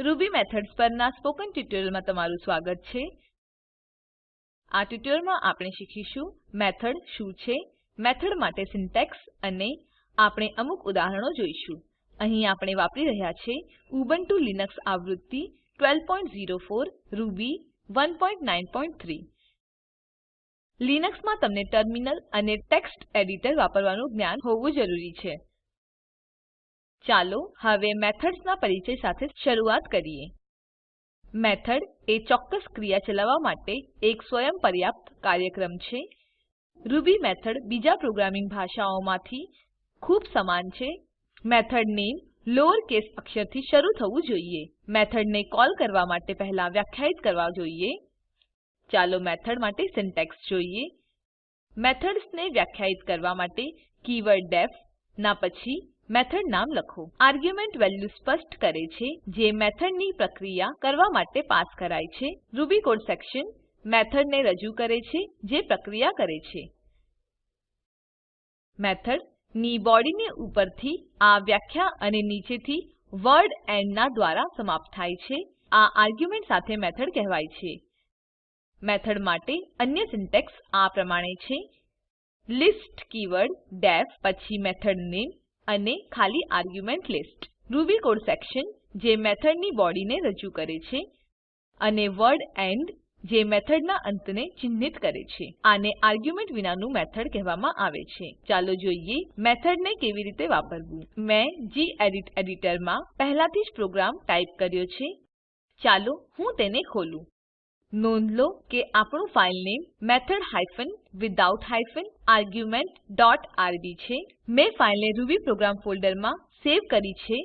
Ruby methods પરના spoken ટ્યુટોરીયલમાં તમારું સ્વાગત છે. આ ટ્યુટોરીયલમાં આપણે શીખીશું મેથડ શું છે, મેથડ માટે સિન્ટેક્સ અને આપણે અમુક ઉદાહરણો જોઈશું. અહીં આપણે વાપરી રહ્યા છે ઉબુન્ટુ લિનક્સ આવૃત્તિ 1204 રૂબી 193 લિનક્સમાં તમને ટર્મિનલ અને ટેક્સ્ટ એડિટર વાપરવાનું જ્ઞાન હોવું જરૂરી છે. ચાલો હવે મેથડ્સના પરિચય સાથે શરૂઆત કરીએ. મેથડ એ ચોક્કસ ક્રિયા ચલાવવા માટે એક સ્વયં પર્યાપ્ત કાર્યક્રમ છે. રૂબી મેથડ બીજા પ્રોગ્રામિંગ ભાષાઓમાંથી ખૂબ સમાન છે. મેથડ નેમ લોઅર કેસ અક્ષરથી શરૂ થવું જોઈએ. મેથડને કોલ કરવા માટે પહેલા વ્યાખ્યાયિત કરવા જોઈએ. ચાલો મેથડ માટે સિન્ટેક્સ જોઈએ. મેથડ્સને વ્યાખ્યાયિત કરવા માટે કીવર્ડ ડીઇએફ ના પછી મેથડ નામ લખો. આર્ગ્યુમેન્ટ વેલ્યુ સ્પષ્ટ કરે છે જે મેથડની પ્રક્રિયા કરવા માટે પાસ કરાય છે. રૂબી કોડ સેક્શન મેથડને રજૂ કરે છે જે પ્રક્રિયા કરે છે. મેથડની બોડીને ઉપરથી આ વ્યાખ્યા અને નીચેથી વર્ડ એન્ડ ના દ્વારા સમાપ્ત થાય છે. આ આર્ગ્યુમેન્ટ સાથે મેથડ કહેવાય છે. મેથડ માટે અન્ય સિન્ટેક્સ આ પ્રમાણે છે. લિસ્ટ કીવર્ડ ડીઇએફ પછી મેથડ નેમ અને ખાલી argument list. Ruby code section જે મેથડની બોડીને રજૂ કરે છે અને વર્ડ એન્ડ જે મેથડના અંતને ચિહ્નિત કરે છે. આને આર્ગ્યુમેન્ટ વિનાનું મેથડ કહેવામાં આવે છે. ચાલો જોઈએ મેથડને કેવી રીતે વાપરવું. મેં ગેડિટ એડિટરમાં પહેલાથી જ પ્રોગ્રામ ટાઈપ કર્યો છે. ચાલો હું તેને ખોલું. નોંધ લો કે આપણું file name method hyphen without hyphen argument dot RB છે. મેં ફાઈલને રૂબી પ્રોગ્રામ ફોલ્ડરમાં સેવ કરી છે.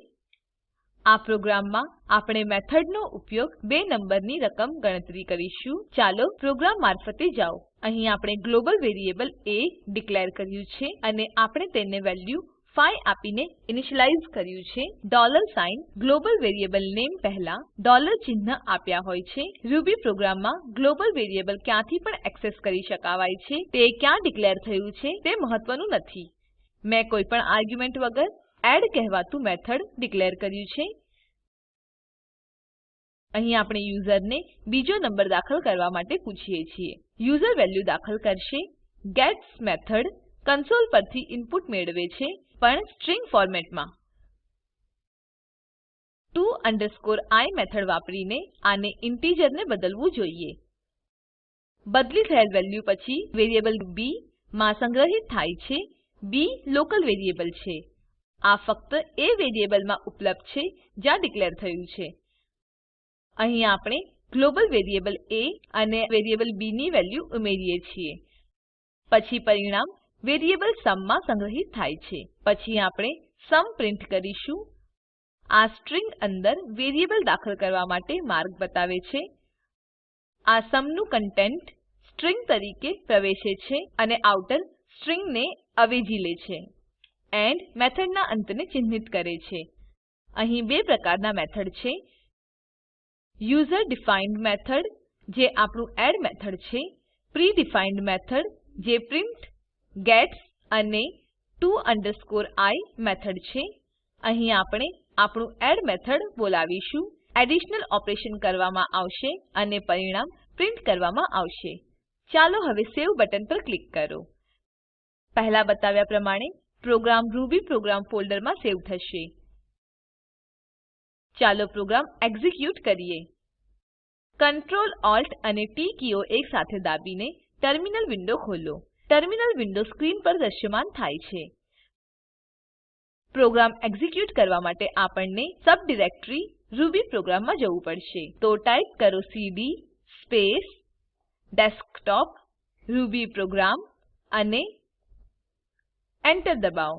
આ પ્રોગ્રામમાં આપણે મેથડનો ઉપયોગ બે નંબરની રકમ ગણતરી કરીશું. ચાલો પ્રોગ્રામ મારફતે જાઓ. અહીં આપણે ગ્લોબલ વેરિયેબલ એ ડિક્લેર કર્યું છે અને આપણે તેને વેલ્યુ 5 આપીને ઇનિશિયલાઇઝ કર્યું છે. Dollar sign global variable name પહેલા ડોલર ચિહ્ન આપ્યા હોય છે. રૂબી પ્રોગ્રામમાં ગ્લોબલ વેરિયેબલ ક્યાંથી પણ એક્સેસ કરી શકાવાય છે. તે ક્યાં ડિક્લેર થયું છે તે મહત્વનું નથી. મેં કોઈ પણ આર્ગ્યુમેન્ટ વગર એડ કહેવાતું મેથડ ડિક્લેર કર્યું છે. અહીં આપણે યુઝરને બીજો નંબર દાખલ કરવા માટે પૂછીએ છીએ. યુઝર વેલ્યુ દાખલ કરશે. ગેટ્સ મેથડ કન્સોલ પરથી ઇનપુટ મેળવે છે. પણ સ્ટ્રીંગ ફોર્મેટમાં. to i મેથડ વાપરીને આને ઇન્ટિજર બદલવું જોઈએ. બદલી થયેલ વેલ્યુ પછી વેરીએબલ બી માં સંગ્રહિત થાય છે. બી લોકલ વેરીએબલ છે. આ ફક્ત એ વેરીએબલમાં ઉપલબ્ધ છે જ્યાં ડિક્લેર થયું છે. અહીં આપણે ગ્લોબલ વેરીએબલ એ અને વેરીએબલ બી ની વેલ્યુ ઉમેરીએ છીએ. પછી પરિણામ વેરિયેબલ સમમાં સંગ્રહિત થાય છે. પછી આપણે સમ પ્રિન્ટ કરીશું. આ સ્ટ્રીંગ અંદર વેરીએબલ દાખલ કરવા માટે માર્ગ બતાવે છે. આ સમનું કન્ટેન્ટ સ્ટ્રીંગ તરીકે પ્રવેશે છે અને આઉટર સ્ટ્રીંગ ને અવેજી લે છે એન્ડ મેથડના અંતને ચિહ્નિત કરે છે. અહીં બે પ્રકારના મેથડ છે. યુઝર ડિફાઇન્ડ મેથડ, જે આપણું એડ મેથડ છે. પ્રી ડિફાઇન્ડ મેથડ, જે પ્રિન્ટ ગેટ્સ અને to i મેથડ છે. અહીં આપણે આપણું એડ મેથડ બોલાવીશું. એડિશનલ ઓપરેશન કરવામાં આવશે અને પરિણામ પ્રિન્ટ કરવામાં આવશે. ચાલો હવે સેવ બટન પર ક્લિક કરો. પહેલા બતાવ્યા પ્રમાણે પ્રોગ્રામ રૂબી પ્રોગ્રામ ફોલ્ડરમાં સેવ થશે. ચાલો પ્રોગ્રામ એક્ઝિક્યુટ કરીએ. Ctrl Alt અને ટી કીઓ એકસાથે દાબીને ટર્મિનલ વિન્ડો ખોલો. ટર્મિનલ વિન્ડો સ્ક્રીન પર દ્રશ્યમાન થાય છે. પ્રોગ્રામ એક્ઝિક્યુટ કરવા માટે આપણને સબ ડિરેક્ટરી રૂબી પ્રોગ્રામમાં જવું પડશે. તો ટાઈપ કરો cd space desktop Ruby program અને એન્ટર દબાવો.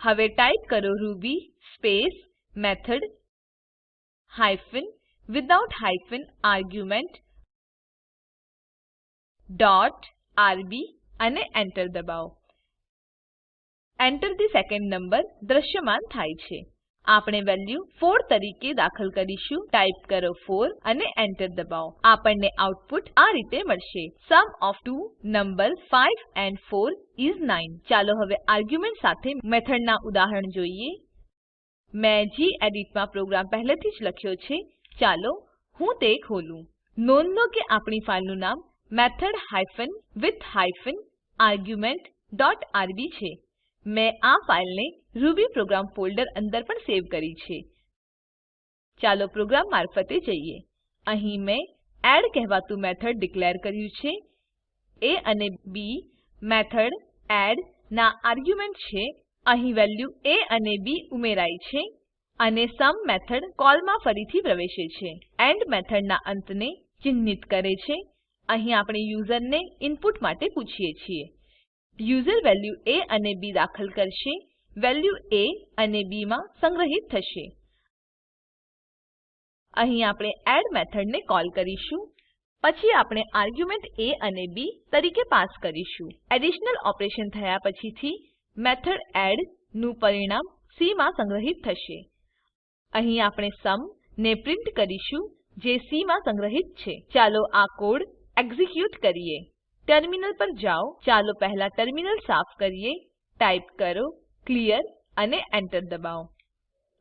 હવે ટાઈપ કરો Ruby space method hyphen without hyphen argument dot RB અને એન્ટર દબાવો. Enter the સેકન્ડ નંબર દ્રશ્યમાન થાય છે. આપણે વેલ્યુ 4 તરીકે દાખલ કરીશું. ટાઈપ કરો 4 અને એન્ટર દબાવો. આપણને આઉટપુટ આ રીતે મળશે. Sum of two numbers 5 and 4 is 9 ચાલો હવે આર્ગ્યુમેન્ટ સાથે મેથડના ઉદાહરણ જોઈએ. મેં જી માં પ્રોગ્રામ પહેલેથી જ લખ્યો છે. ચાલો હું તે ખોલું. નોંધ લો કે આપણી ફાઈલનું નામ method hyphen with hyphen argument dot RB છે. મેં આ ફાઈલને રૂબીપ્રોગ્રામ ફોલ્ડર અંદર પણ સેવ કરી છે. ચાલો પ્રોગ્રામ મારફતે જઈએ. અહીં મેં એડ કહેવાતું મેથડ ડીકલેર કર્યું છે. એ અને બી મેથડ એડ ના આર્ગ્યુમેન્ટ છે. અહીં વેલ્યુ એ અને બી ઉમેરાય છે અને સમ મેથડ કોલમાં ફરીથી પ્રવેશે છે. એન્ડ મેથડના અંતને ચિન્હિત કરે છે. અહીં આપણે યુઝરને ઇનપુટ માટે પૂછીએ છીએ. યુઝર વેલ્યુ એ અને બી દાખલ કરશે, વેલ્યુ એ અને બી માં સંગ્રહિત થશે. અહીં આપણે એડ મેથડને કોલ કરીશું, પછી આપણે આર્ગ્યુમેન્ટ એ અને બી તરીકે પાસ કરીશું. એડિશનલ ઓપરેશન થયા પછીથી મેથડ એડનું પરિણામ સી માં સંગ્રહિત થશે. અહીં આપણે સમ ને પ્રિન્ટ કરીશું, જે સી માં સંગ્રહિત છે. ચાલો આ કોડ એક્ઝીક્યુટ કરીએ. ટર્મિનલ પર જાઓ. ચાલો પહેલા ટર્મિનલ સાફ કરીએ. ટાઈપ કરો. ક્લિયર અને એન્ટર દબાવો.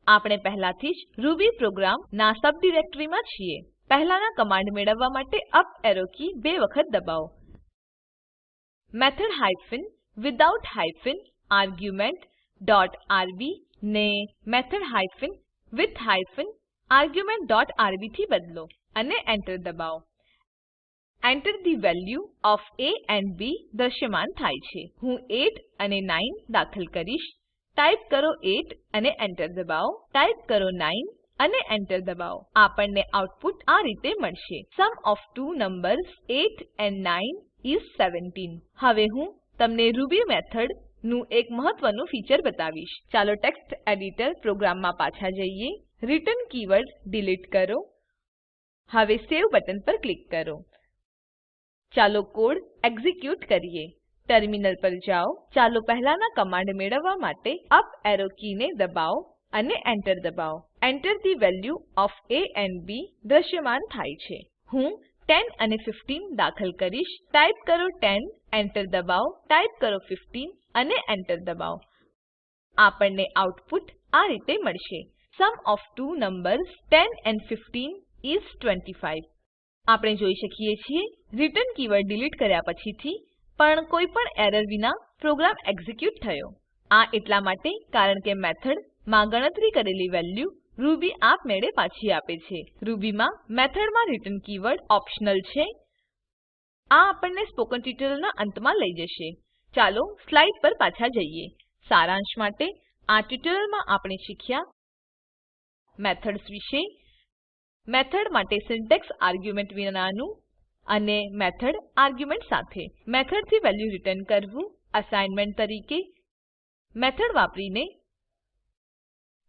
આપણે પહેલાથી જ રૂબી પ્રોગ્રામ ના સબ ડિરેક્ટરીમાં છીએ. પહેલાના કમાન્ડ મેળવવા માટે અપ એરો કી બે વખત દબાવો. Method hyphen without hyphen argument dot RB ને method hyphen with hyphen argument dot RB થી બદલો અને એન્ટર દબાવો. Enter the value of a and b દ્રશ્યમાન થાય છે. હું 8 અને 9 દાખલ કરીશ. ટાઈપ કરો 8 અને એન્ટર દબાવો. ટાઈપ કરો 9 અને એન્ટર દબાવો. આપણને આઉટપુટ આ રીતે મળશે. Sum of two numbers 8 and 9 is 17 હવે હું તમને રૂબી મેથડનું એક મહત્વનું ફીચર બતાવીશ. ચાલો ટેક્સ્ટ એડિટર પ્રોગ્રામમાં પાછા જઈએ. રિટર્ન કીવર્ડ ડિલીટ કરો. હવે સેવ બટન પર ક્લિક કરો. ચાલો કોડ એક્ઝીક્યુટ કરીએ. ટર્મિનલ પર જાઓ. ચાલો પહેલાના કમાન્ડ મેળવવા માટે અપ એરો કીને દબાવો અને એન્ટર દબાવો. Enter the value of A and B દ્રશ્યમાન થાય છે. હું 10 અને 15 દાખલ કરીશ. ટાઈપ કરો 10 એન્ટર દબાવો. ટાઈપ કરો 15 અને એન્ટર દબાવો. આપણને આઉટપુટ આ રીતે મળશે. Sum of two numbers 10 and 15 is 25 આપણે જોઈ શકીએ છીએ રિટર્ન કીવર્ડ ડિલીટ કર્યા પછીથી પણ કોઈ પણ એરર વિના પ્રોગ્રામ એક્ઝીક્યુટ થયો. આ એટલા માટે કારણ કે મેથડમાં ગણતરી કરેલી વેલ્યુ રૂબી આપમેળે પાછી આપે છે. રૂબી માં મેથડમાં રિટર્ન કીવર્ડ ઓપ્શનલ છે. આ આપણને સ્પોકન ટ્યુટોરીયલના અંતમાં લઈ જશે. ચાલો સ્લાઇડ પર પાછા જઈએ. સારાંશ માટે આ ટ્યુટોરીયલમાં આપણે શીખ્યા મેથડ્સ વિશે મેથડ માટે સિન્ટેક્સ આર્ગ્યુમેન્ટ વિનાનું અને મેથડ આર્ગ્યુમેન્ટ સાથે. મેથડથી વેલ્યુ રિટર્ન કરવું અસાઇનમેન્ટ તરીકે. મેથડ વાપરીને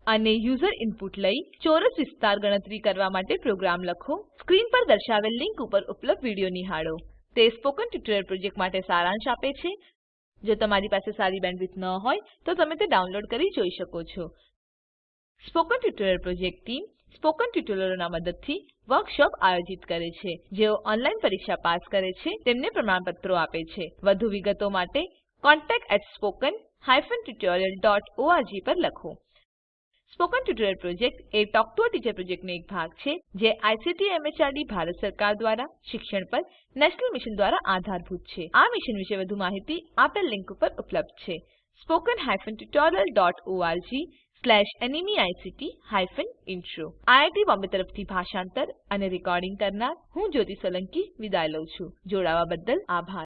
અને યુઝર ઇનપુટ લઈ ચોરસ વિસ્તાર ગણતરી કરવા માટે પ્રોગ્રામ લખો. સ્ક્રીન પર દર્શાવેલ લીંક ઉપર ઉપલબ્ધ વીડિયો નિહાળો. તે સ્પોકન ટ્યુટોરીયલ પ્રોજેક્ટ માટે સારાંશ આપે છે. જો તમારી પાસે સારી બેન્ડવિડ્થ ન હોય તો તમે તે ડાઉનલોડ કરી જોઈ શકો છો. Spoken tutorial project team spoken ટ્યુટોરિયલોના મદદથી વર્કશોપ આયોજિત કરે છે. જેઓ ઓનલાઈન પરીક્ષા પાસ કરે છે, તેમને પ્રમાણપત્રો આપે છે. વધુ વિગતો માટે contactspoken tutorialorg પર લખો. સ્પોકન ટ્યુટોરિયલ પ્રોજેક્ટ એ ટોક ટુ ટીચર પ્રોજેક્ટનો એક ભાગ છે, જે આઈસીટી એમએચઆરડી ભારત સરકાર દ્વારા શિક્ષણ પર નેશનલ મિશન દ્વારા આધારભૂત છે. આ મિશન વિશે વધુ માહિતી આપેલ લીંક ઉપર ઉપલબ્ધ છે. Spoken hyphen hyphen intro IIT Bombay તરફથી ભાષાંતર અને રેકોર્ડિંગ કરનાર હું જ્યોતિ સોલંકી વિદાય લઉં છું. જોડાવા બદ્દલ આભાર.